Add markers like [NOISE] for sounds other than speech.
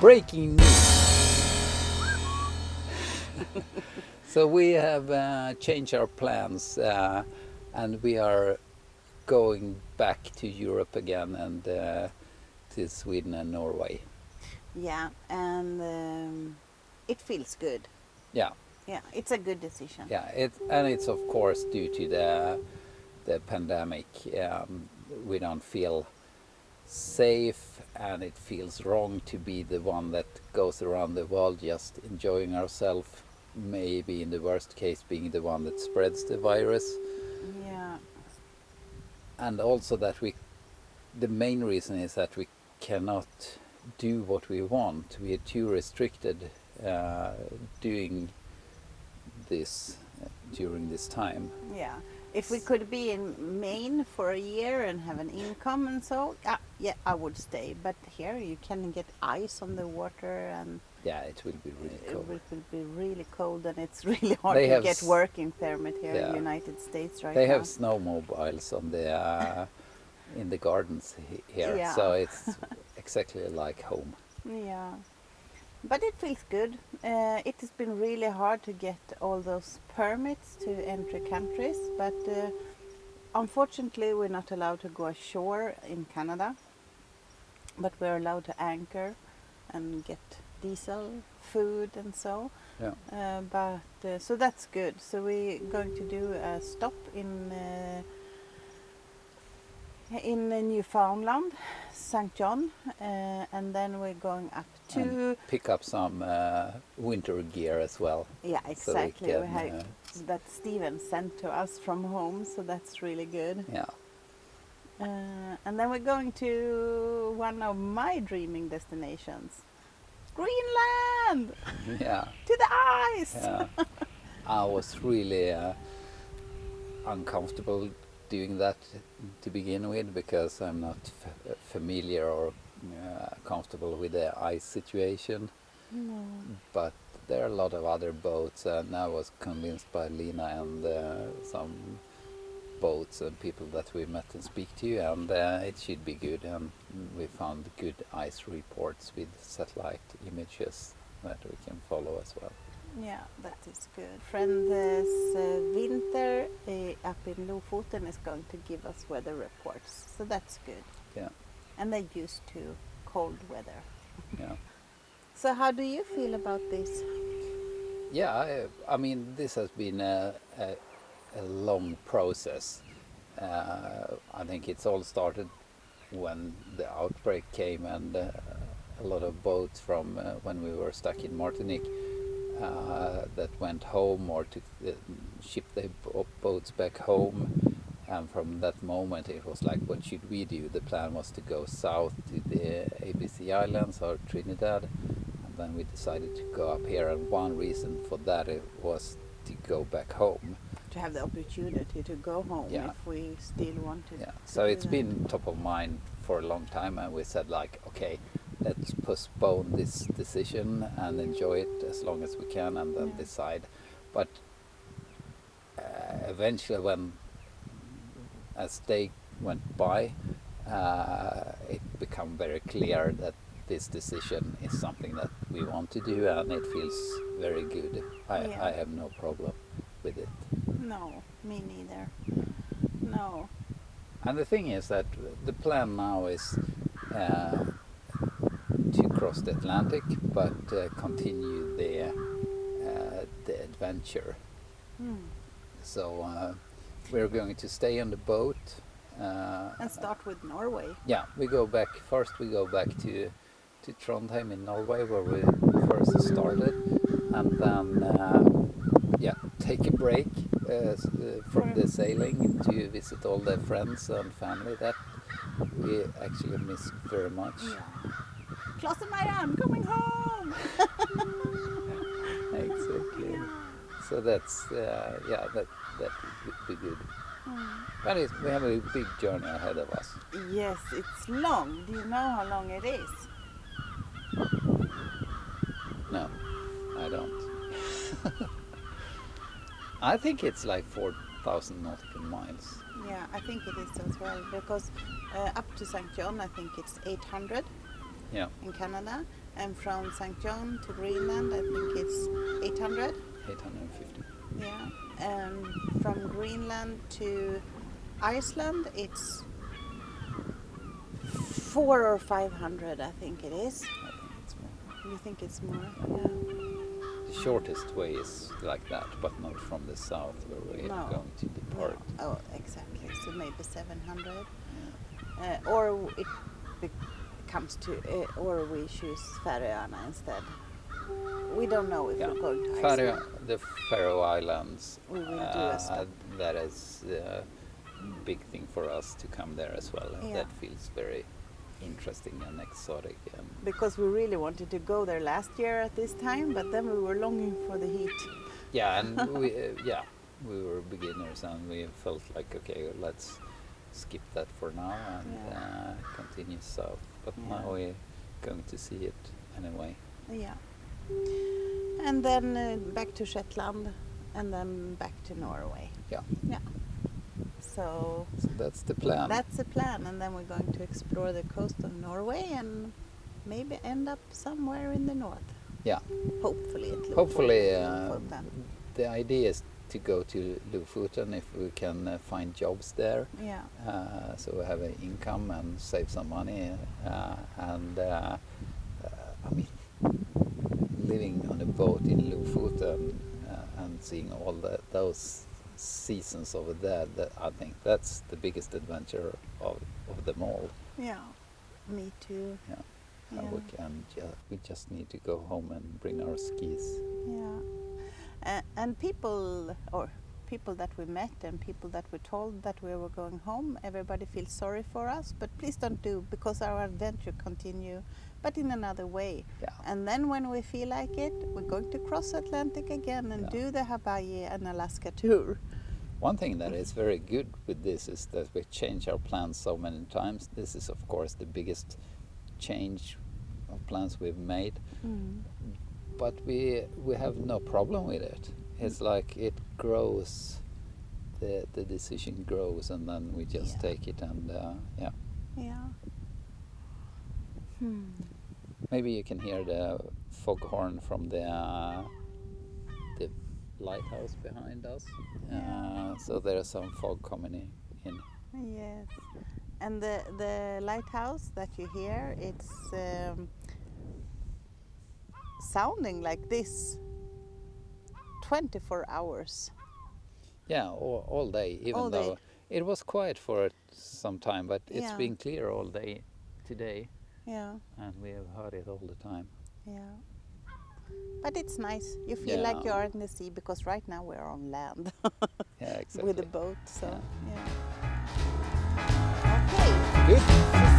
breaking news. [LAUGHS] so we have uh, changed our plans uh, and we are going back to Europe again and uh, to Sweden and Norway. Yeah, and um, it feels good. Yeah, Yeah, it's a good decision. yeah, it and it's of course due to the the pandemic. Um, we don't feel safe, and it feels wrong to be the one that goes around the world just enjoying ourselves. Maybe in the worst case, being the one that spreads the virus. Yeah, and also that we the main reason is that we cannot do what we want we are too restricted uh, doing this uh, during this time yeah. If we could be in Maine for a year and have an income and so, yeah, yeah, I would stay. But here you can get ice on the water and yeah it will be really cold It will be really cold and it's [LAUGHS] really hard They to get working permit here in the United States right they now. have snowmobiles on the uh, in the gardens here Yeah. so [LAUGHS] it's exactly like home Yeah, but it feels good. Uh, it has been really hard to get all those permits to enter countries, but uh, unfortunately, we're not allowed to go ashore in Canada. But we're allowed to anchor and get diesel, food, and so. yeah Uh, but uh, so that's good. So we're going to do a stop in uh, in Newfoundland, St. John, uh, and then we're going up to and pick up some uh, winter gear as well yeah so we exactly. we have uh, that Steven sent to us from home, so that's really good. yeah Uh, and then we're going to one of my dreaming destinations, Greenland, [LAUGHS] yeah to the ice. Yeah. [LAUGHS] I was really uh, uncomfortable doing that to begin with because I'm not f- familiar or uh, comfortable with the ice situation. No. But there are a lot of other boats, and I was convinced by Lena and uh, some boats and people that we met and speak to, and uh, it should be good. And we found good ice reports with satellite images that we can follow as well. Yeah, that is good. Friend this uh, winter uh, up in Lofoten is going to give us weather reports, so that's good. Yeah. And they're used to cold weather. Yeah. [LAUGHS] So how do you feel about this? Yeah, I, I mean, this has been a, a, a long process. Uh, I think it's all started when the outbreak came and uh, a lot of boats from uh, when we were stuck in Martinique uh, that went home or took the, shipped their boats back home. And from that moment, it was like, what should we do? The plan was to go south to the ABC Islands or Trinidad and then we decided to go up here and one reason for that was to go back home To have the opportunity to go home Yeah. if we still wanted. to. yeah so it's that. been top of mind for a long time and we said like okay let's postpone this decision and enjoy it as long as we can and then Yeah. decide but uh, eventually when as they went by uh, it became very clear that this decision is something that we want to do and it feels very good I, Yeah. I have no problem with it No, me neither. No. And the thing is that the plan now is uh, to cross the Atlantic, but uh, continue the uh, the adventure. Hmm. So uh, we're going to stay on the boat. Uh, And start with Norway. yeah, we go back first. We go back to to Trondheim in Norway, where we first started, and then uh, yeah, take a break uh, uh, from the sailing to visit all the friends and family that we actually miss very much. Yeah. Klas and Marianne coming home! [LAUGHS] Exactly. So that's uh, yeah, that that would be good. Hmm. But it's, we have a big journey ahead of us. Yes, it's long. Do you know how long it is? No, I don't. I think it's like 4,000 nautical miles. Yeah, I think it is as well because uh, up to St. John, I think it's 800 Yeah. in Canada, And from St. John to Greenland, I think it's 800. 850. Yeah. And from Greenland to Iceland, it's four or 500, I think it is. I think it's more. You think it's more? Yeah. The shortest way is like that, but not from the south where we No. are going to depart. No. Oh, exactly. So maybe 700. Uh, or it comes to, uh, or we choose Färöarna instead. We don't know if Yeah. we're going to Faroe, the Faroe Islands. We will do a stop. That is a big thing for us to come there as well. Yeah. That feels very interesting and exotic. And Because we really wanted to go there last year at this time, but then we were longing for the heat. yeah, and [LAUGHS] we uh, yeah we were beginners and we felt like okay, let's skip that for now and Yeah. uh, continue south. But Yeah. now we're going to see it anyway. Yeah. And then uh, back to Shetland and then back to Norway. Yeah, Yeah. So so that's the plan. that's the plan. And then we're going to explore the coast of Norway and maybe end up somewhere in the north. yeah. Hopefully. Hopefully, uh, the idea is to go to Lofoten if we can uh, find jobs there. Yeah. Uh, so we have an income and save some money. Uh, and uh, uh, I mean, living on a boat in Lofoten uh, and seeing all the, those seasons over there, that I think that's the biggest adventure of, of them all. Yeah. Me too. Yeah. Yeah. And we can ju- we just need to go home and bring our skis. Yeah. Uh, and people, or people that we met and people that we told that we were going home, everybody feels sorry for us. But please don't do because our adventure continue, but in another way. Yeah. And then when we feel like it, we're going to cross Atlantic again and Yeah. do the Hawaii and Alaska [LAUGHS] tour. One thing that is very good with this is that we change our plans so many times. This is, of course, the biggest change of plans we've made, Mm. but we we have no problem with it. It's like it grows, the the decision grows, and then we just Yeah. take it and uh, yeah. Yeah. Hmm. Maybe you can hear the foghorn from the uh, the lighthouse behind us. Yeah. Uh, so there's some fog coming in. in. Yes, and the the lighthouse that you hear, it's um, sounding like this 24 hours. Yeah, all, all day, even All day. though it was quiet for some time, but it's Yeah. been clear all day today, Yeah, and we have heard it all the time. yeah. But it's nice. You feel like you are in the sea because right now we're on land [LAUGHS] Yeah, exactly. with a boat. So Yeah. yeah. Okay. Good.